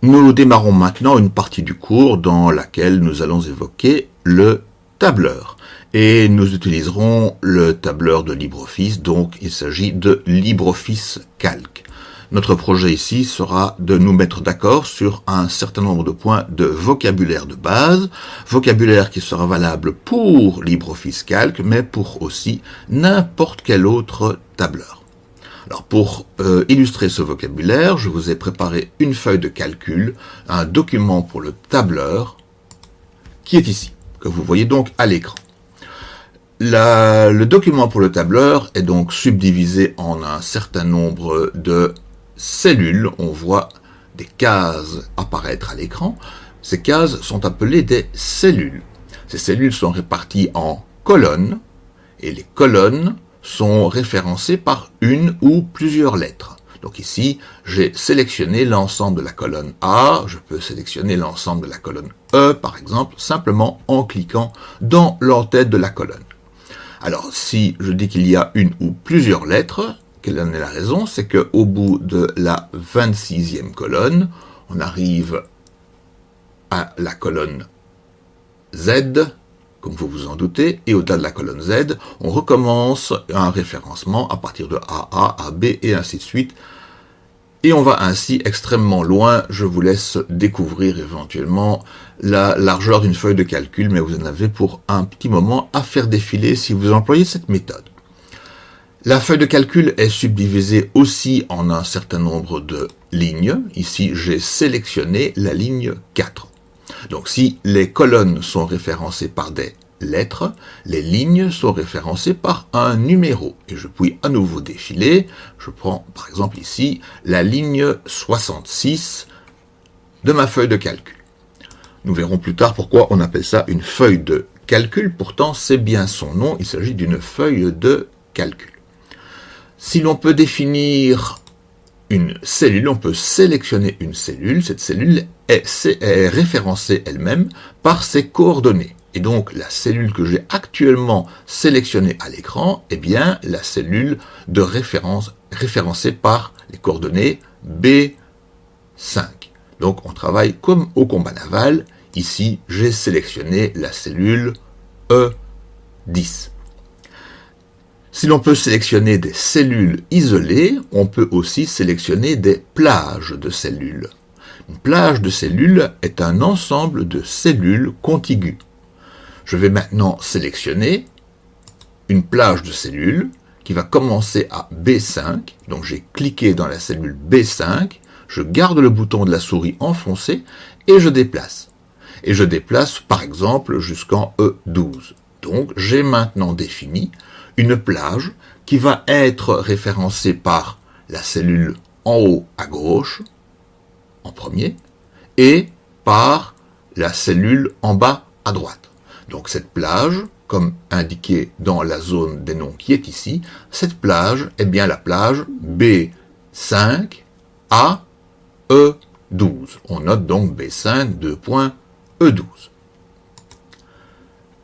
Nous démarrons maintenant une partie du cours dans laquelle nous allons évoquer le tableur. Et nous utiliserons le tableur de LibreOffice, donc il s'agit de LibreOffice Calc. Notre projet ici sera de nous mettre d'accord sur un certain nombre de points de vocabulaire de base, vocabulaire qui sera valable pour LibreOffice Calc, mais pour aussi n'importe quel autre tableur. Alors pour euh, illustrer ce vocabulaire, je vous ai préparé une feuille de calcul, un document pour le tableur, qui est ici, que vous voyez donc à l'écran. Le document pour le tableur est donc subdivisé en un certain nombre de cellules. On voit des cases apparaître à l'écran. Ces cases sont appelées des cellules. Ces cellules sont réparties en colonnes, et les colonnes sont référencés par une ou plusieurs lettres. Donc ici, j'ai sélectionné l'ensemble de la colonne A, je peux sélectionner l'ensemble de la colonne E, par exemple, simplement en cliquant dans l'entête de la colonne. Alors, si je dis qu'il y a une ou plusieurs lettres, quelle en est la raison? C'est qu'au bout de la 26e colonne, on arrive à la colonne Z, comme vous vous en doutez, et au-delà de la colonne Z, on recommence un référencement à partir de AA, AB et ainsi de suite. Et on va ainsi extrêmement loin. Je vous laisse découvrir éventuellement la largeur d'une feuille de calcul, mais vous en avez pour un petit moment à faire défiler si vous employez cette méthode. La feuille de calcul est subdivisée aussi en un certain nombre de lignes. Ici, j'ai sélectionné la ligne 4. Donc si les colonnes sont référencées par des lettres, les lignes sont référencées par un numéro. Et je puis à nouveau défiler. Je prends par exemple ici la ligne 66 de ma feuille de calcul. Nous verrons plus tard pourquoi on appelle ça une feuille de calcul. Pourtant, c'est bien son nom. Il s'agit d'une feuille de calcul. Si l'on peut définir une cellule, on peut sélectionner une cellule. Cette cellule est, référencée elle-même par ses coordonnées. Et donc la cellule que j'ai actuellement sélectionnée à l'écran est bien la cellule de référence référencée par les coordonnées B5. Donc on travaille comme au combat naval. Ici, j'ai sélectionné la cellule E10. Si l'on peut sélectionner des cellules isolées, on peut aussi sélectionner des plages de cellules. Une plage de cellules est un ensemble de cellules contiguës. Je vais maintenant sélectionner une plage de cellules qui va commencer à B5. Donc j'ai cliqué dans la cellule B5, je garde le bouton de la souris enfoncé et je déplace. Et je déplace par exemple jusqu'en E12. Donc j'ai maintenant défini une plage qui va être référencée par la cellule en haut à gauche, en premier, et par la cellule en bas à droite. Donc cette plage, comme indiqué dans la zone des noms qui est ici, cette plage est bien la plage B5 à E12. On note donc B5 2.E12.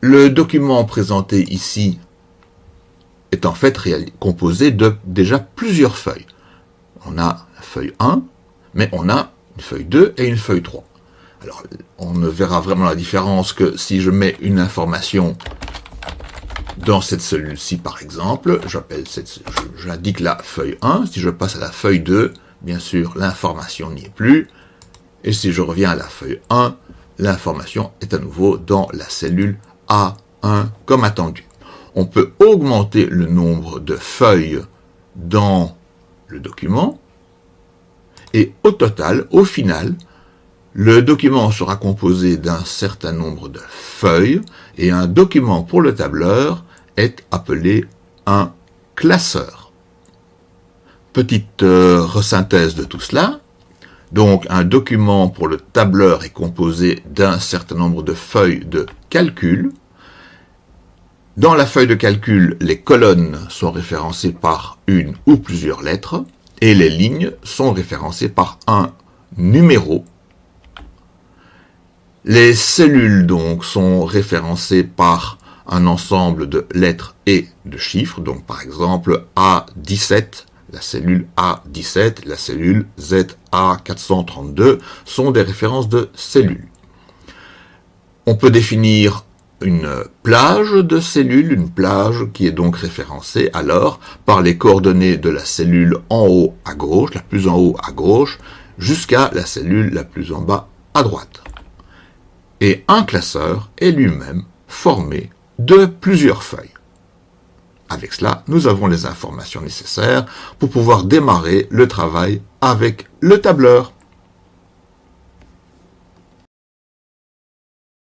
Le document présenté ici est en fait composé de déjà plusieurs feuilles. On a la feuille 1, mais on a une feuille 2 et une feuille 3. Alors, on ne verra vraiment la différence que si je mets une information dans cette cellule-ci, par exemple, j'appelle j'indique la feuille 1. Si je passe à la feuille 2, bien sûr, l'information n'y est plus. Et si je reviens à la feuille 1, l'information est à nouveau dans la cellule A1 comme attendu on peut augmenter le nombre de feuilles dans le document, et au total, au final, le document sera composé d'un certain nombre de feuilles, et un document pour le tableur est appelé un classeur. Petite euh, resynthèse de tout cela. Donc, un document pour le tableur est composé d'un certain nombre de feuilles de calcul, dans la feuille de calcul, les colonnes sont référencées par une ou plusieurs lettres et les lignes sont référencées par un numéro. Les cellules donc sont référencées par un ensemble de lettres et de chiffres. Donc par exemple A17, La cellule A17, la cellule ZA432 sont des références de cellules. On peut définir une plage de cellules, une plage qui est donc référencée alors par les coordonnées de la cellule en haut à gauche, la plus en haut à gauche, jusqu'à la cellule la plus en bas à droite. Et un classeur est lui-même formé de plusieurs feuilles. Avec cela, nous avons les informations nécessaires pour pouvoir démarrer le travail avec le tableur.